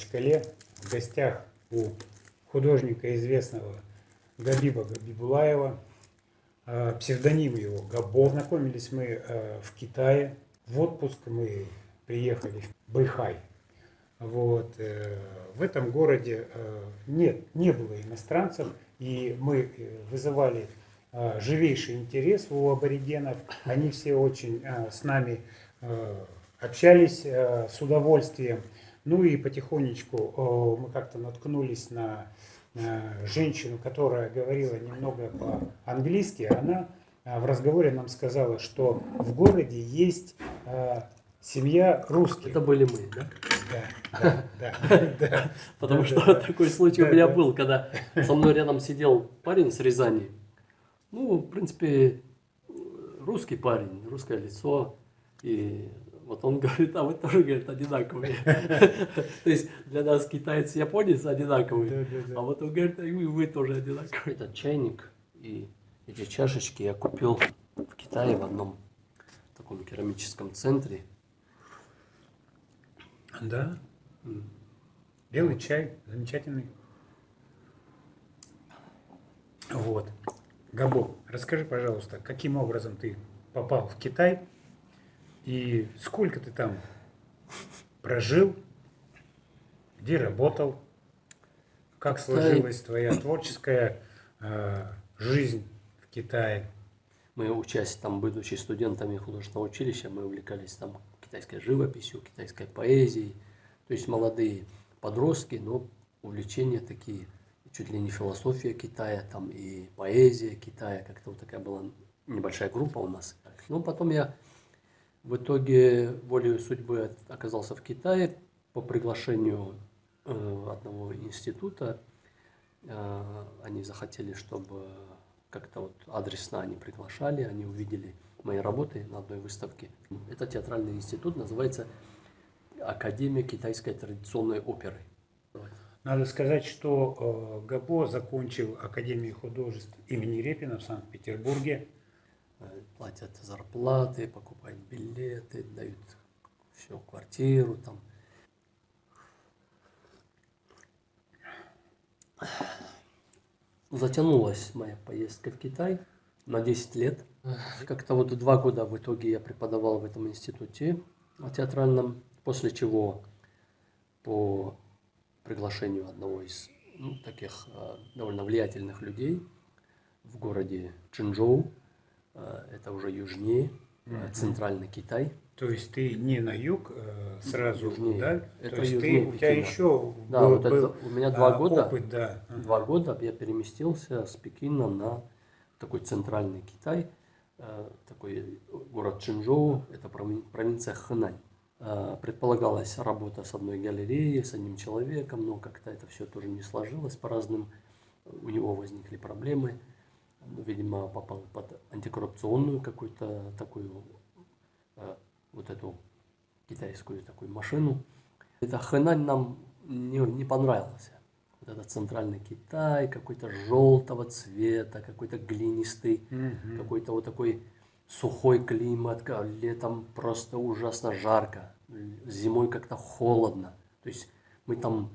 Махачкале в гостях у художника известного Габиба Габибулаева. А, псевдоним его Габо. Знакомились мы а, в Китае. В отпуск мы приехали в Байхай. Вот. Э, в этом городе э, нет, не было иностранцев, и мы э, вызывали живейший интерес у аборигенов. Они все очень с нами общались с удовольствием. Ну и потихонечку мы как-то наткнулись на женщину, которая говорила немного по-английски. Она в разговоре нам сказала, что в городе есть семья русских. Это были мы, да? Да, да, да. Потому что такой случай у меня был, когда со мной рядом сидел парень с Рязани. Ну, в принципе, русский парень, русское лицо. И вот он говорит, а вы тоже, говорит, одинаковые. То есть для нас китаец и японец одинаковые. А вот он говорит, и вы тоже одинаковые. Этот чайник и эти чашечки я купил в Китае в одном таком керамическом центре. Да. Белый чай, замечательный. Вот. Габо, расскажи, пожалуйста, каким образом ты попал в Китай и сколько ты там прожил, где работал, как сложилась твоя творческая э, жизнь в Китае? Мы, учась там, будучи студентами художественного училища, мы увлекались там китайской живописью, китайской поэзией. То есть молодые подростки, но увлечения такие, чуть ли не философия Китая, там и поэзия Китая, как-то вот такая была небольшая группа у нас. Ну, потом я в итоге волею судьбы оказался в Китае по приглашению э, одного института. Э, они захотели, чтобы как-то вот адресно они приглашали, они увидели мои работы на одной выставке. Это театральный институт, называется Академия китайской традиционной оперы. Надо сказать, что э, Габо закончил Академию художеств имени Репина в Санкт-Петербурге. Платят зарплаты, покупают билеты, дают все, квартиру там. Затянулась моя поездка в Китай на 10 лет. Как-то вот два года в итоге я преподавал в этом институте театральном, после чего по приглашению одного из ну, таких э, довольно влиятельных людей в городе Чинчжоу, э, это уже южнее, э, центральный Китай. То есть ты не на юг э, сразу, южнее. да? Это То есть южнее ты, у тебя еще да, был, вот это, был у меня два а, года, опыт, да. два года я переместился с Пекина на такой центральный Китай, э, такой город Чинчжоу, это провинция Хэнань. Э, предполагалась работа с одной галереей, с одним человеком, но как-то это все тоже не сложилось по разным. У него возникли проблемы. Видимо, попал под антикоррупционную какую-то такую э, вот эту китайскую такую машину. Это Хэнань нам не, не понравился вот этот центральный Китай, какой-то желтого цвета, какой-то глинистый, Мгм. какой-то вот такой сухой климат, ка- летом просто ужасно жарко, зимой как-то холодно. То есть мы там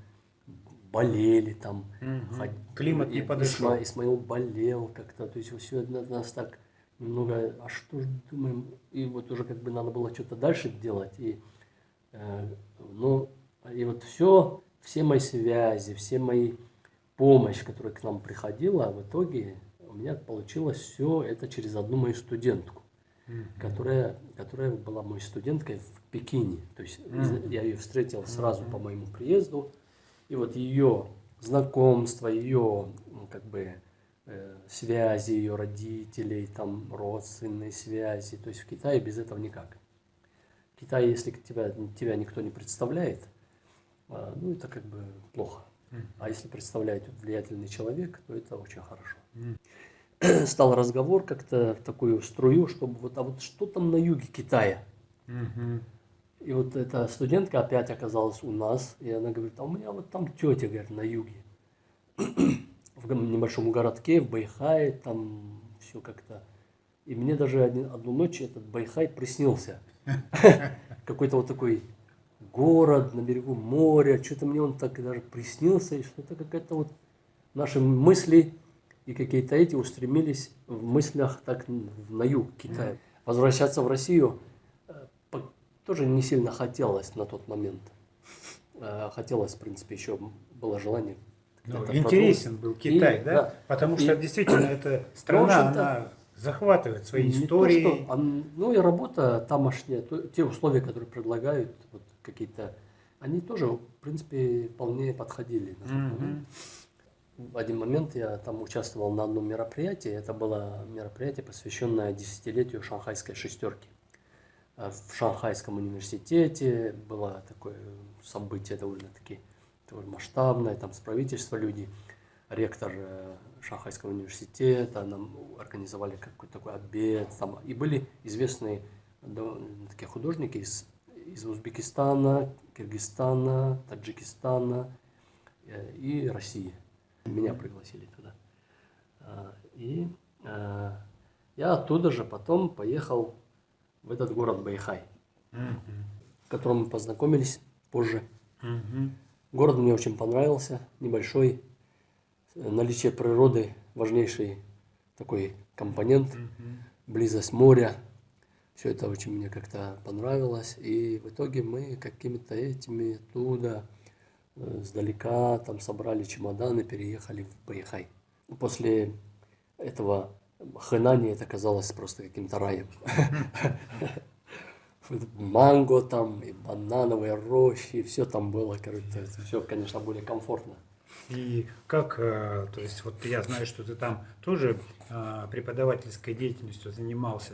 болели, там Мгм. ход- Климат не подошел. Исма- Исмаил болел как-то, то есть все нас так немного, а что ж думаем, и вот уже как бы надо было что-то дальше делать, и, э, ну, и вот все, все мои связи, все мои помощь, которая к нам приходила, в итоге у меня получилось все это через одну мою студентку, Мгм. которая, которая была моей студенткой в Пекине. То есть из- я ее встретил сразу по моему приезду, и вот ее знакомство, ее как бы э, связи, ее родителей, там родственные связи. То есть в Китае без этого никак. В Китае, если тебя, тебя никто не представляет, а, ну это как бы плохо. А если представляет влиятельный человек, то это очень хорошо. Стал разговор как-то в такую струю, чтобы вот, а вот что там на юге Китая? И вот эта студентка опять оказалась у нас, и она говорит, а у меня вот там тетя, говорит, на юге. В небольшом городке, в Бэйхае, там все как-то. И мне даже один- одну ночь этот Бэйхай приснился. Какой-то вот такой город на берегу моря, что-то мне он так даже приснился, и что-то какая-то вот наши мысли и какие-то эти устремились в мыслях так на юг Китая. Возвращаться в Россию тоже не сильно хотелось на тот момент. Э, Хотелось, в принципе, еще было желание. Ну, интересен был Китай, И, да? да. Потому И- что действительно эта страна, общем-то, она захватывает своей Не то, историей. что, а, ну и работа тамошняя, то- те условия, которые предлагают, вот какие-то, они тоже, в принципе, вполне подходили. момент. В один момент я там участвовал на одном мероприятии. Это было мероприятие, посвященное десятилетию шанхайской шестерки. А В Шанхайском университете было такое событие довольно-таки довольно масштабное, там с правительства люди, ректор э, Шанхайского университета, нам организовали какой-то такой обед, там, и были известные такие художники из, из Узбекистана, Киргизстана, Таджикистана э, и России. Меня пригласили туда. И я оттуда же потом поехал в этот город Байхай, в котором мы познакомились позже. Город мне очень понравился, небольшой, э, наличие природы важнейший такой компонент, близость моря. Все это очень мне как-то понравилось. И в итоге мы какими-то этими оттуда, э, сдалека, там собрали чемоданы, переехали в Байхай. После этого Хэнани это казалось просто каким-то раем. Манго там, и банановые рощи, все там было, короче, все, конечно, более комфортно. И как, э, то есть вот я знаю, что ты там тоже э, преподавательской деятельностью занимался.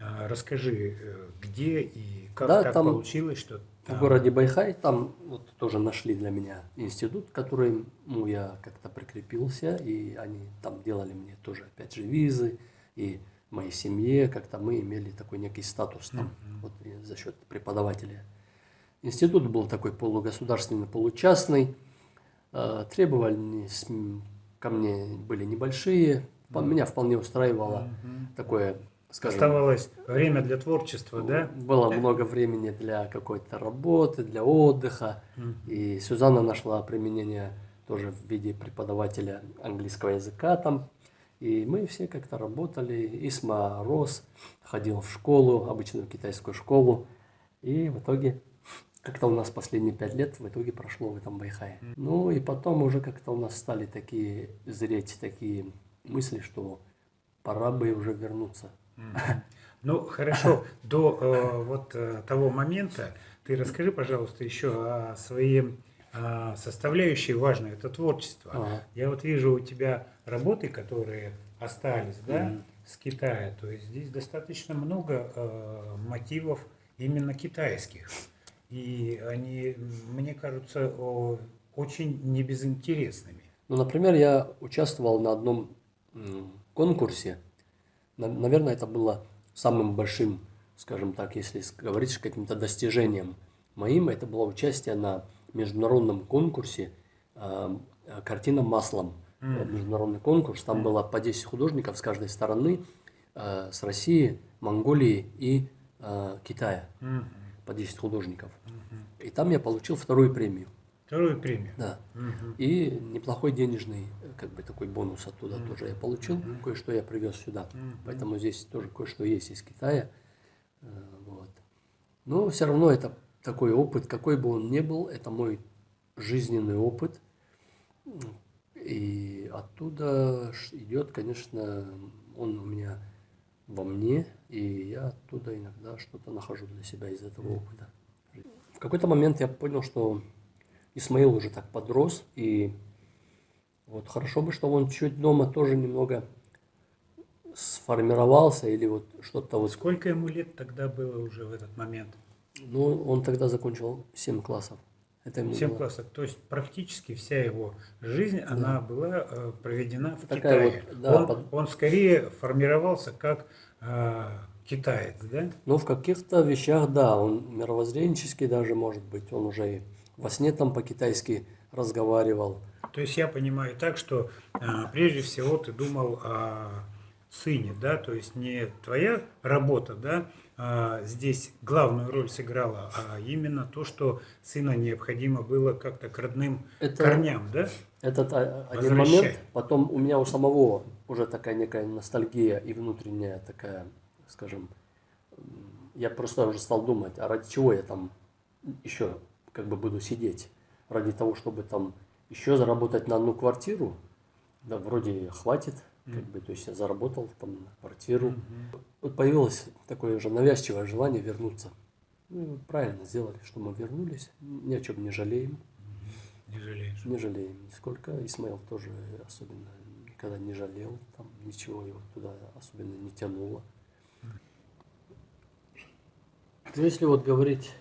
Э, Расскажи, э, где и как Да, так там получилось, что В там- городе Байхай там вот тоже нашли для меня институт, к которому я как-то прикрепился, и они там делали мне тоже, опять же, визы, и моей семье как-то мы имели такой некий статус там, вот и за счет преподавателя. Институт был такой полугосударственный, получастный, э, требования ко мне были небольшие, по- меня вполне устраивало такое, скажем, Оставалось время для творчества, да? было много времени для какой-то работы, для отдыха. И Сюзанна нашла применение тоже в виде преподавателя английского языка там. И мы все как-то работали. Исма рос, ходил в школу, обычную китайскую школу. И в итоге как-то у нас последние пять лет в итоге прошло в этом Байхае. Ну и потом уже как-то у нас стали такие зреть такие мысли, что пора бы уже вернуться. Ну, хорошо, до э, вот э, того момента ты расскажи, пожалуйста, еще о своей э, составляющей важной, это творчество. Ага. Я вот вижу у тебя работы, которые остались, да, Мгм. с Китая. То есть здесь достаточно много э, мотивов именно китайских. И они, мне кажутся, о, очень небезынтересными. Ну, например, я участвовал на одном конкурсе. На- Наверное, это было самым большим, скажем так, если говорить каким-то достижением моим. Это было участие на международном конкурсе а, «Картина маслом». Вот Международный конкурс. Там было по 10 художников с каждой стороны, а, с России, Монголии и а, Китая. Мгм. По 10 художников. И там я получил вторую премию. Вторую премию. Да. Мгм. И неплохой денежный, как бы такой бонус оттуда тоже я получил. Кое-что я привез сюда. Поэтому здесь тоже кое-что есть из Китая. Э, Вот. Но все равно это такой опыт, какой бы он ни был, это мой жизненный опыт. И оттуда идет, конечно, он у меня во мне, и я оттуда иногда что-то нахожу для себя из этого опыта. В какой-то момент я понял, что Исмаил уже так подрос, и вот хорошо бы, что он чуть дома тоже немного сформировался, или вот что-то вот... Сколько ему лет тогда было уже в этот момент? Ну, он тогда закончил 7 классов. Это ему 7 было- классов. То есть практически вся его жизнь, она была э, проведена в Такая Китае. вот, да, он, под- он скорее формировался как э, китаец, да? Ну, в каких-то вещах, да, он мировоззренческий даже, может быть, он уже и во сне там по-китайски разговаривал. То есть я понимаю так, что э, прежде всего ты думал о сыне, да, то есть не твоя работа, да, а, здесь главную роль сыграло, а именно то, что сына необходимо было как-то к родным Это- корням, да? Этот а, один момент, потом у меня у самого уже такая некая ностальгия и внутренняя такая, скажем, я просто уже стал думать, а ради чего я там еще как бы буду сидеть? Ради того, чтобы там еще заработать на одну квартиру? Да, вроде хватит, как бы, то есть я заработал там на квартиру. Вот появилось такое же навязчивое желание вернуться. Ну, правильно сделали, что мы вернулись, ни о чем не жалеем. Не жалеешь. Не жалеем нисколько. Исмаил тоже особенно никогда не жалел, там ничего его туда особенно не тянуло. Ну, если вот говорить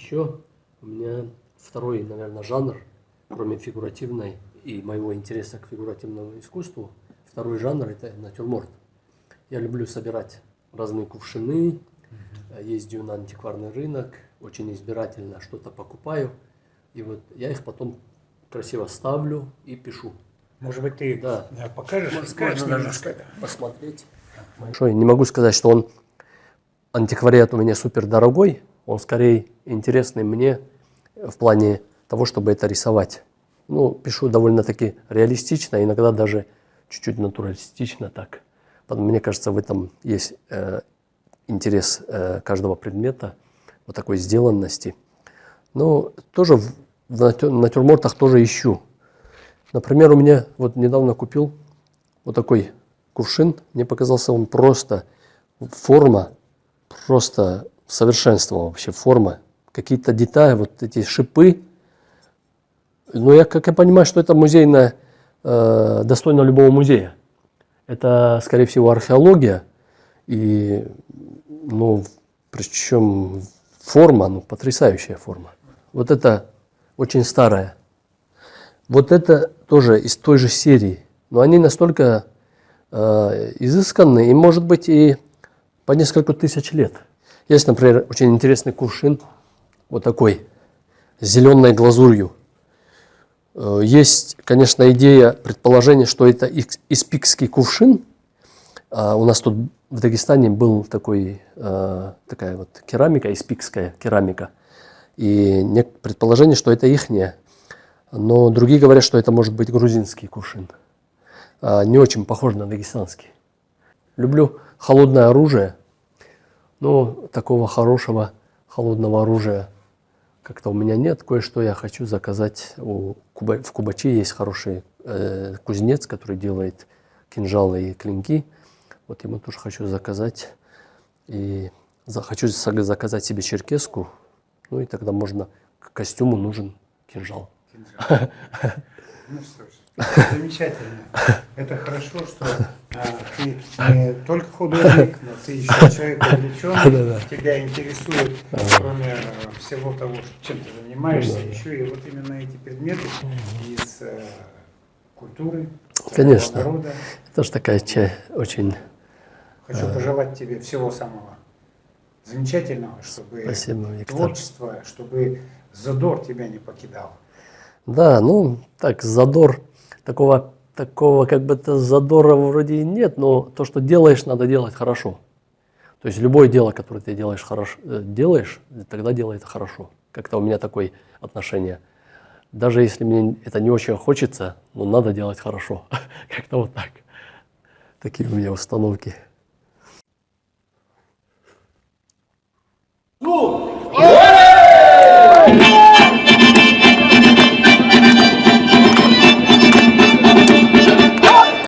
еще, у меня второй, наверное, жанр, кроме фигуративной и моего интереса к фигуративному искусству, второй жанр это натюрморт. Я люблю собирать разные кувшины, ездю на антикварный рынок, очень избирательно что-то покупаю. И вот я их потом красиво ставлю и пишу. Может быть, ты Да. э, покажешь, Можно расскажешь даже немножко? посмотреть. Большой. Не могу сказать, что он антиквариат у меня супер дорогой. Он скорее интересный мне в плане того, чтобы это рисовать. Ну, пишу довольно-таки реалистично, иногда даже чуть-чуть натуралистично так. Мне кажется, в этом есть э, интерес э, каждого предмета, вот такой сделанности. Но тоже в, в натю- натюрмортах тоже ищу. Например, у меня вот недавно купил вот такой кувшин. Мне показался он просто форма, просто совершенство вообще форма. Какие-то детали, вот эти шипы. Но я, как я понимаю, что это музейное, э, достойно любого музея. Это, скорее всего, археология. И, ну, причем форма, ну, потрясающая форма. Вот это очень старая. Вот это тоже из той же серии. Но они настолько э, изысканные, и может быть и по несколько тысяч лет. Есть, например, очень интересный кувшин, вот такой, с зеленой глазурью. Э, Есть, конечно, идея, предположение, что это икс- испикский кувшин. А у нас тут в Дагестане был такой, э, такая вот керамика, испикская керамика. И предположение, что это ихняя. Но другие говорят, что это может быть грузинский кувшин. А, Не очень похож на дагестанский. Люблю холодное оружие. Но такого хорошего холодного оружия как-то у меня нет. Кое-что я хочу заказать. У Куба- в Кубачи есть хороший э, кузнец, который делает кинжалы и клинки. Вот ему тоже хочу заказать. И за- хочу за- заказать себе черкеску. Ну и тогда можно к костюму нужен кинжал. Ну что ж, замечательно. Это хорошо, что а, ты не только художник, но ты еще человек увлеченный. Тебя интересует, кроме э, всего того, чем ты занимаешься, еще и вот именно эти предметы из э, культуры, Конечно. народа. Тоже такая ча- очень Хочу пожелать тебе всего самого замечательного, чтобы Спасибо, Виктор. творчество, чтобы задор тебя не покидал. Да, ну, так, задор, такого, такого как бы то задора вроде и нет, но то, что делаешь, надо делать хорошо. То есть любое дело, которое ты делаешь, хорошо, э, делаешь тогда делай это хорошо. Как-то у меня такое отношение. Даже если мне это не очень хочется, но надо делать хорошо. Как-то вот так. Такие у меня установки. Ну,